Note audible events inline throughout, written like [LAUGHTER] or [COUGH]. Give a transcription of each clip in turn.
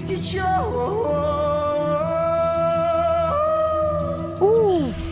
течет. Уф!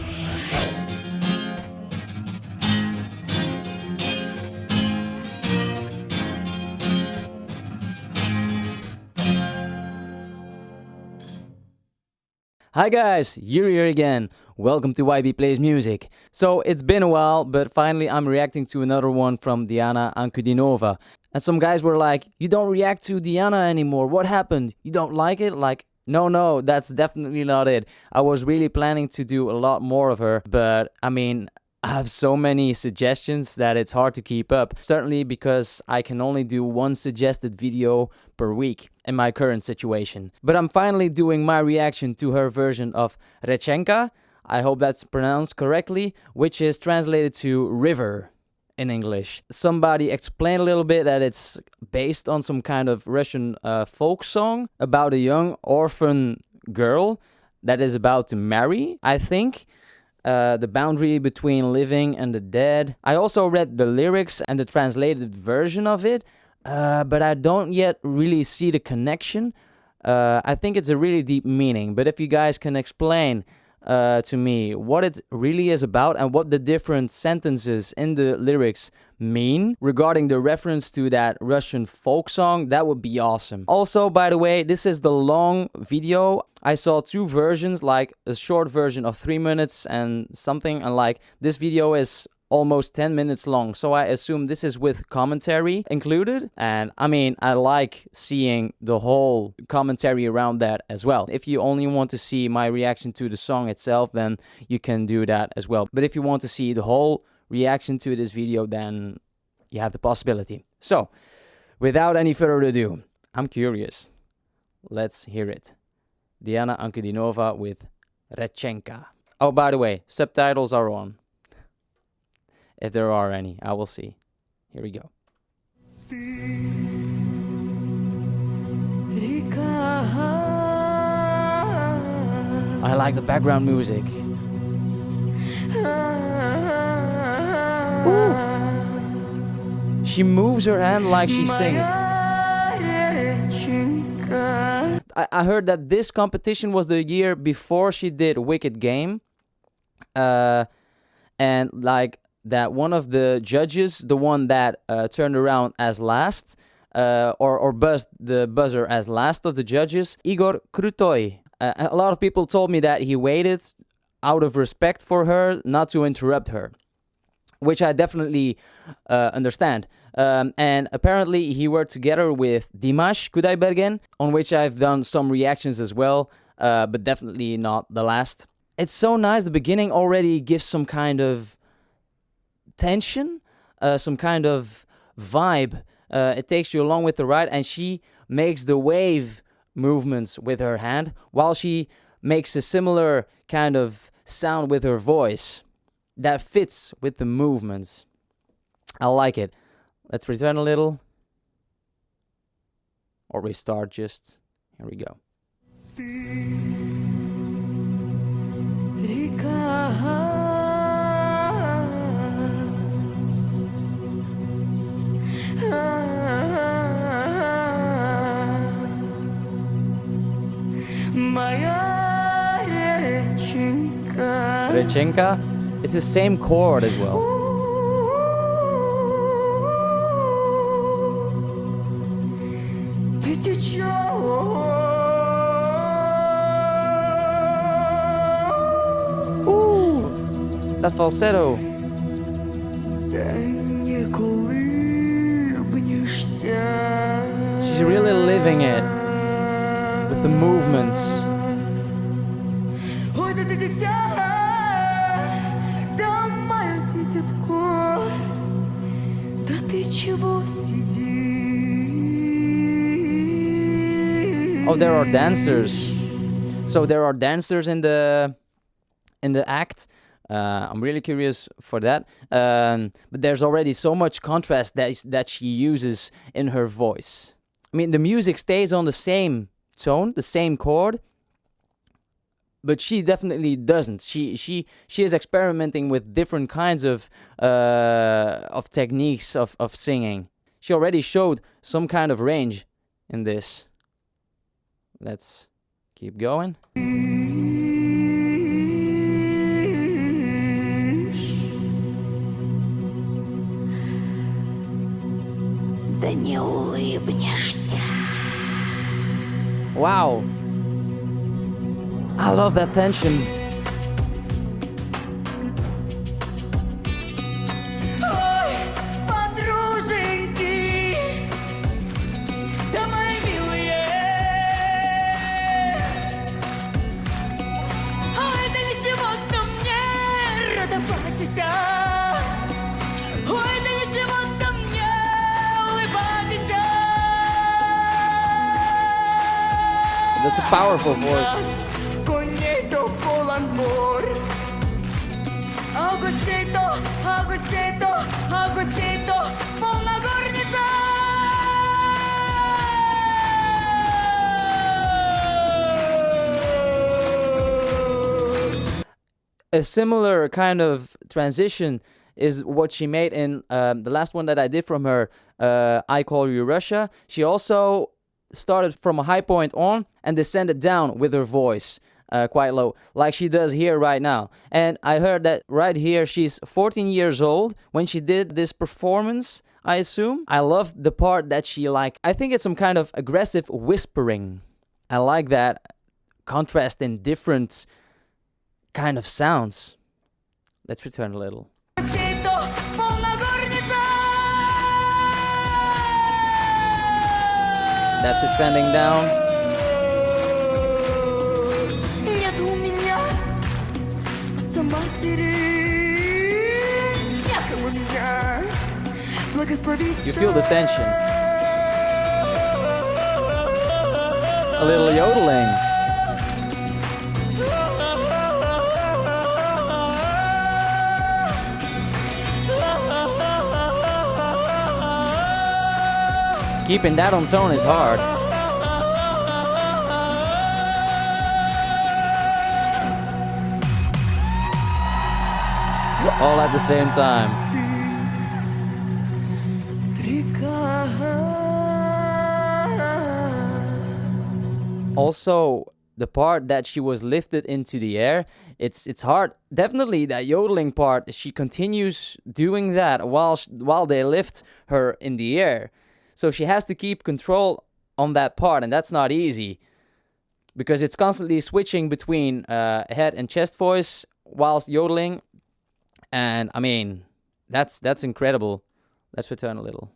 Hi guys, Yuri here again. Welcome to YB Plays Music. So it's been a while, but finally I'm reacting to another one from Diana Ankudinova. And some guys were like, you don't react to Diana anymore. What happened? You don't like it? Like, no, no, that's definitely not it. I was really planning to do a lot more of her, but I mean, I have so many suggestions that it's hard to keep up. Certainly because I can only do one suggested video per week in my current situation. But I'm finally doing my reaction to her version of Rechenka. I hope that's pronounced correctly, which is translated to river in English. Somebody explained a little bit that it's based on some kind of Russian uh, folk song about a young orphan girl that is about to marry, I think. Uh, the boundary between living and the dead. I also read the lyrics and the translated version of it, uh, but I don't yet really see the connection. Uh, I think it's a really deep meaning, but if you guys can explain uh, to me what it really is about and what the different sentences in the lyrics mean regarding the reference to that Russian folk song, that would be awesome. Also, by the way, this is the long video. I saw two versions, like a short version of three minutes and something, and like this video is almost 10 minutes long. So i assume this is with commentary included. And i mean i like seeing the whole commentary around that as well. If you only want to see my reaction to the song itself then you can do that as well. But if you want to see the whole reaction to this video, then you have the possibility. So, without any further ado, I'm curious. Let's hear it. Diana Ankudinova with Rechenka. Oh, by the way, subtitles are on. If there are any, I will see. Here we go. I like the background music. She moves her hand like she sings. I, I heard that this competition was the year before she did Wicked Game. Uh, and like that one of the judges, the one that uh, turned around as last, uh, or, or buzzed the buzzer as last of the judges, Igor Krutoy. Uh, a lot of people told me that he waited out of respect for her, not to interrupt her which I definitely uh, understand. Um, and apparently he worked together with Dimash Kudaibergen, on which I've done some reactions as well, uh, but definitely not the last. It's so nice. The beginning already gives some kind of tension, uh, some kind of vibe. Uh, it takes you along with the ride, and she makes the wave movements with her hand while she makes a similar kind of sound with her voice that fits with the movements. I like it. Let's return a little. Or restart just. Here we go. Rechenka it's the same chord as well. Falsetto. She's really living it with the movements. Oh, there are dancers. So there are dancers in the in the act. Uh, I'm really curious for that. Um, but there's already so much contrast that is, that she uses in her voice. I mean, the music stays on the same tone, the same chord, but she definitely doesn't. She she she is experimenting with different kinds of uh, of techniques of of singing. She already showed some kind of range in this. Let's keep going. Wow. I love that tension. powerful voice. A similar kind of transition is what she made in um, the last one that I did from her, uh, I Call You Russia. She also started from a high point on and descended down with her voice. Uh, quite low, like she does here right now. And I heard that right here, she's 14 years old when she did this performance, I assume. I love the part that she like, I think it's some kind of aggressive whispering. I like that contrast in different kind of sounds. Let's return a little. That's descending down. Нет у меня отца матери, некому меня благословить. You feel the tension. A little yodeling. Keeping that on tone is hard. All at the same time. also the part that she was lifted into the air it's it's hard definitely that yodeling part she continues doing that while sh- while they lift her in the air so she has to keep control on that part and that's not easy because it's constantly switching between uh, head and chest voice whilst yodeling and i mean that's that's incredible. Let's return a little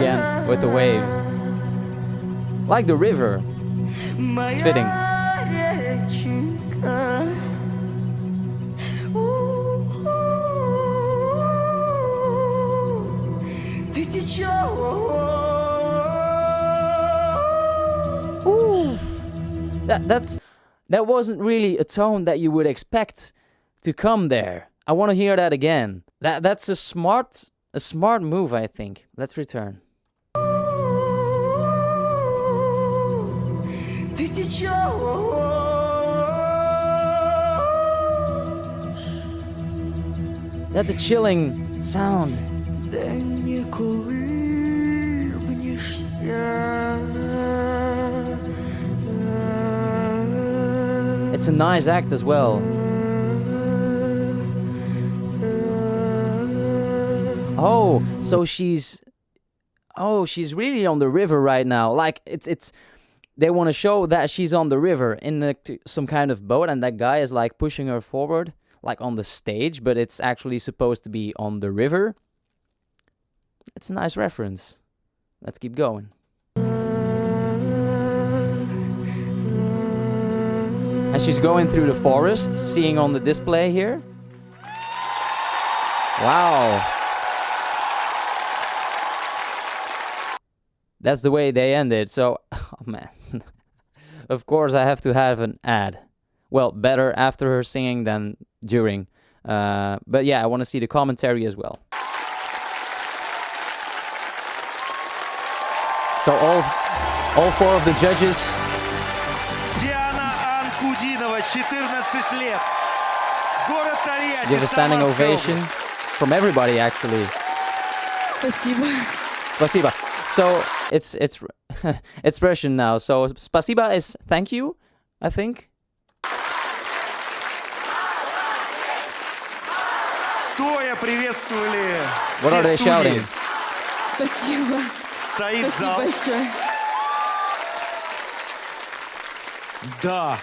again with the wave. Like the river. spitting. Oof. That, that's that wasn't really a tone that you would expect to come there. I want to hear that again. That that's a smart a smart move, I think. Let's return. Ты течешь. That's a chilling sound. Да не колыбнешься. It's a nice act as well. Oh, so she's Oh, she's really on the river right now. Like it's it's they want to show that she's on the river in some kind of boat and that guy is like pushing her forward like on the stage, but it's actually supposed to be on the river. It's a nice reference. Let's keep going. And she's going through the forest, seeing on the display here. Wow. That's the way they ended. So, oh [LAUGHS] man. [LAUGHS] of course, I have to have an ad. Well, better after her singing than during. Uh, but yeah, I want to see the commentary as well. So all, all four of the judges Диана Анкудинова, 14 лет. Город Тольятти, give a standing Самарская ovation область. from everybody actually. Спасибо. Спасибо. So it's it's [LAUGHS] it's Russian now. So спасибо is thank you, I think. Стоя приветствовали What are все судьи. Спасибо. Стоит Спасибо зал. большое. Да.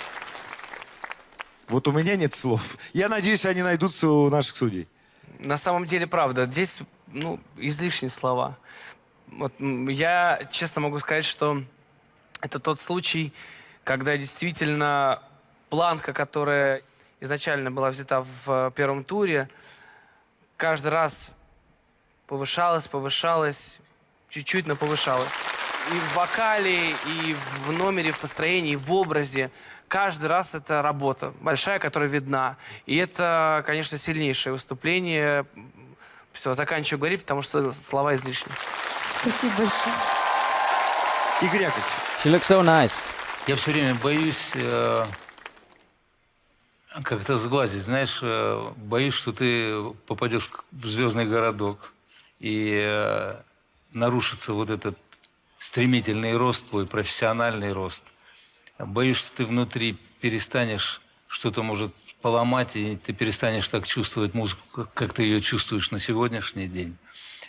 Вот у меня нет слов. Я надеюсь, они найдутся у наших судей. На самом деле, правда, здесь ну, излишние слова. Вот, я честно могу сказать, что это тот случай, когда действительно планка, которая изначально была взята в э, первом туре, каждый раз повышалась, повышалась, чуть-чуть, но повышалась. И в вокале, и в номере, в построении, в образе. Каждый раз это работа большая, которая видна. И это, конечно, сильнейшее выступление. Все, заканчиваю говорить, потому что слова излишни. Спасибо большое. Игорь Яковлевич, She looks so nice. Я все время боюсь э, как-то сглазить, знаешь, э, боюсь, что ты попадешь в звездный городок и э, нарушится вот этот стремительный рост твой, профессиональный рост. Боюсь, что ты внутри перестанешь что-то может поломать, и ты перестанешь так чувствовать музыку, как, как ты ее чувствуешь на сегодняшний день.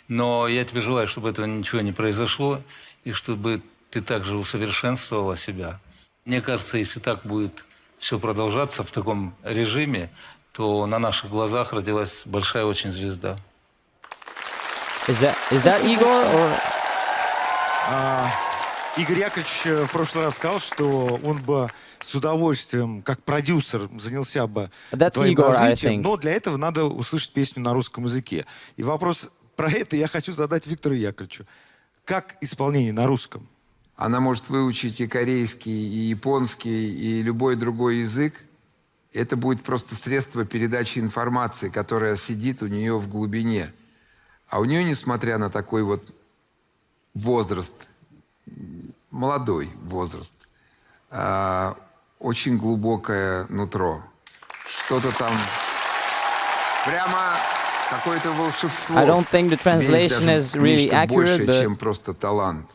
Но я тебе желаю, чтобы этого ничего не произошло, и чтобы ты также усовершенствовала себя. Мне кажется, если так будет все продолжаться в таком режиме, то на наших глазах родилась большая очень звезда. Is that is that Igor or а, Игорь Яковлевич э, в прошлый раз сказал, что он бы с удовольствием, как продюсер, занялся бы That's твоим Igor, развитием, но для этого надо услышать песню на русском языке. И вопрос про это я хочу задать Виктору Яковлевичу. Как исполнение на русском? Она может выучить и корейский, и японский, и любой другой язык. Это будет просто средство передачи информации, которая сидит у нее в глубине. А у нее, несмотря на такой вот возраст, молодой возраст, а, очень глубокое нутро. Что-то там прямо какое-то волшебство. I don't think the translation is really accurate, большее, but- чем просто талант.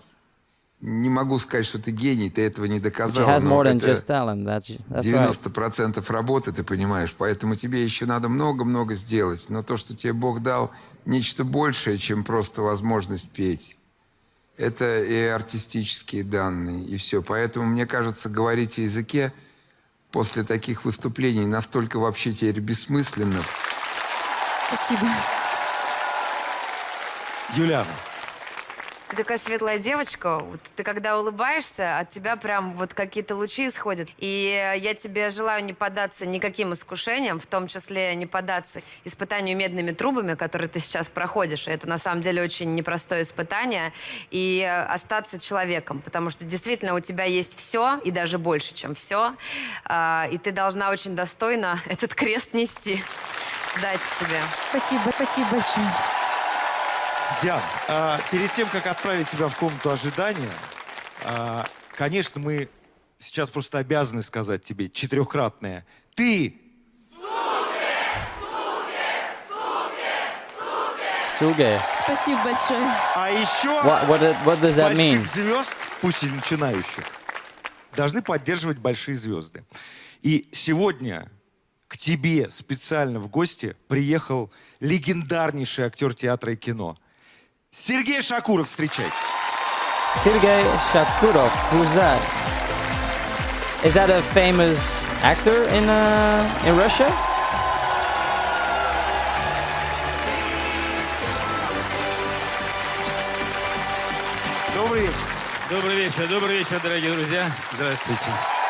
Не могу сказать, что ты гений, ты этого не доказал. has но more than это just talent? That's that's right. 90% работы, ты понимаешь. Поэтому тебе еще надо много-много сделать. Но то, что тебе Бог дал, нечто большее, чем просто возможность петь. Это и артистические данные, и все. Поэтому, мне кажется, говорить о языке после таких выступлений настолько вообще теперь бессмысленно. Спасибо. Юлиана, Ты такая светлая девочка. Вот ты когда улыбаешься, от тебя прям вот какие-то лучи исходят. И я тебе желаю не поддаться никаким искушениям, в том числе не поддаться испытанию медными трубами, которые ты сейчас проходишь. Это на самом деле очень непростое испытание. И остаться человеком, потому что действительно у тебя есть все, и даже больше, чем все. А, И ты должна очень достойно этот крест нести. Удачи тебе. Спасибо. Спасибо большое. Диан, а, перед тем, как отправить тебя в комнату ожидания, а, конечно, мы сейчас просто обязаны сказать тебе четырехкратное. Ты Suge. Спасибо большое. А еще What what what does that mean? больших звезд, пусть и начинающих, должны поддерживать большие звезды. И сегодня к тебе специально в гости приехал легендарнейший актер театра и кино. Сергей Шакуров, встречайте. Sergei Shakurov. Who's that? Is that a famous actor in uh, in Russia? Добрый вечер. Добрый вечер, добрый вечер, дорогие друзья. Здравствуйте.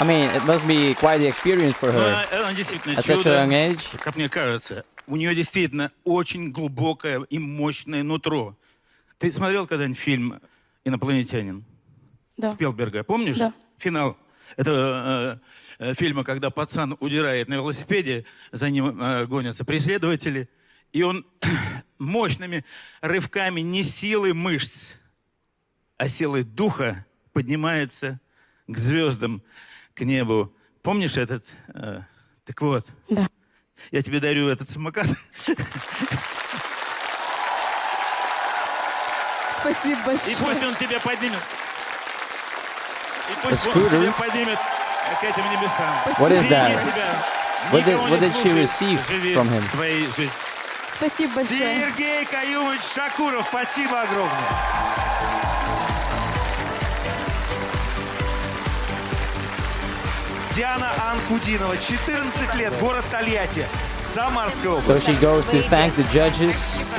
I mean, it must be quite the experience for her она действительно at such a young age. как мне кажется. У нее действительно очень глубокое и мощное нутро. Ты смотрел когда-нибудь фильм «Инопланетянин» Да. Спилберга? Помнишь? Да. Финал. Это э, э, фильма, когда пацан удирает на велосипеде, за ним э, гонятся преследователи, И он [CLEARS THROAT] мощными рывками не силой мышц, а силой духа поднимается к звездам, к небу. Помнишь этот? э, так вот, Да. я тебе дарю этот самокат. Спасибо И большое. пусть он тебя поднимет. И пусть он тебя поднимет к этим небесам. What is that? What did- what she receive from him? своей жизнью. Спасибо большое. Сергей Каюмович Шакуров, спасибо огромное. Диана Анкудинова, 14 лет, город Тольятти, Самарская область. So she goes to thank the judges. Спасибо.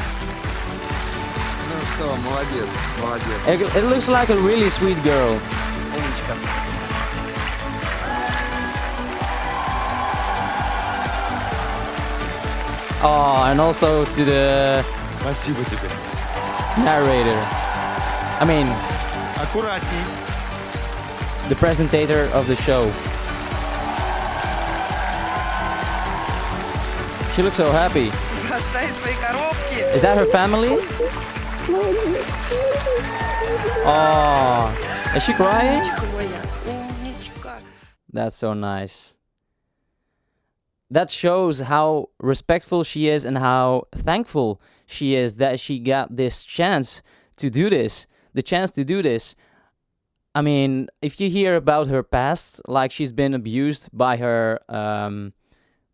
Ну что, молодец, молодец. It, it looks like a really sweet girl. Умничка. Oh, and also to the Спасибо тебе. narrator. I mean, Аккуратней. the presentator of the show. She looks so happy. Is that her family? Oh, is she crying? That's so nice. That shows how respectful she is and how thankful she is that she got this chance to do this. The chance to do this. I mean, if you hear about her past, like she's been abused by her um,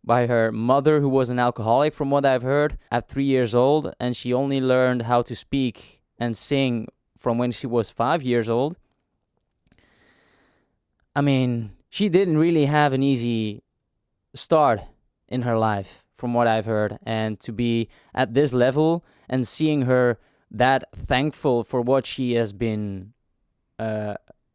by her mother, who was an alcoholic, from what I've heard, at three years old, and she only learned how to speak and sing from when she was five years old. I mean, she didn't really have an easy start in her life, from what I've heard. And to be at this level and seeing her that thankful for what she has been uh,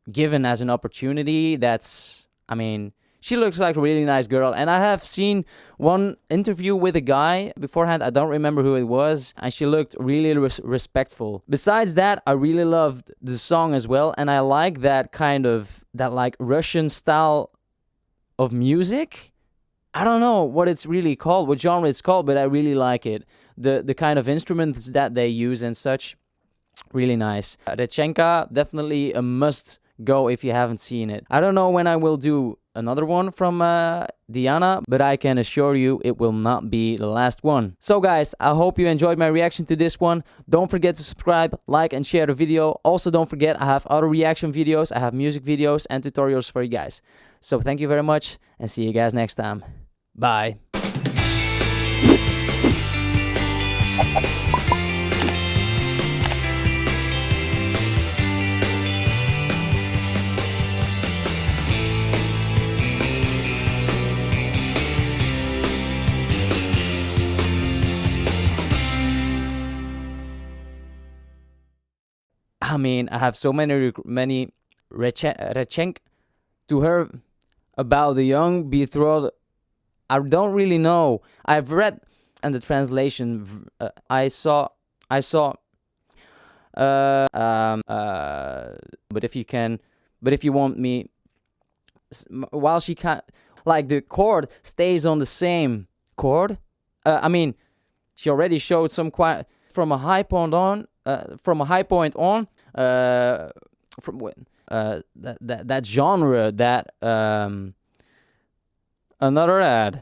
given as an opportunity, that's, I mean, she looks like a really nice girl. And I have seen one interview with a guy beforehand. I don't remember who it was. And she looked really res- respectful. Besides that, I really loved the song as well. And I like that kind of, that like Russian style of music. I don't know what it's really called, what genre it's called, but I really like it. The the kind of instruments that they use and such, really nice. Rechenka, definitely a must go if you haven't seen it. I don't know when I will do another one from uh, Diana, but I can assure you it will not be the last one. So guys, I hope you enjoyed my reaction to this one. Don't forget to subscribe, like and share the video. Also don't forget I have other reaction videos, I have music videos and tutorials for you guys. So thank you very much and see you guys next time. Bye. I mean, I have so many many rechen- rechenk to her about the young betrothed. I don't really know. I've read and the translation. Uh, I saw. I saw. Uh, um. Uh. But if you can, but if you want me, while she can, like the chord stays on the same chord. Uh, I mean, she already showed some quite from a high point on. Uh, from a high point on. Uh, from uh that that that genre that um another ad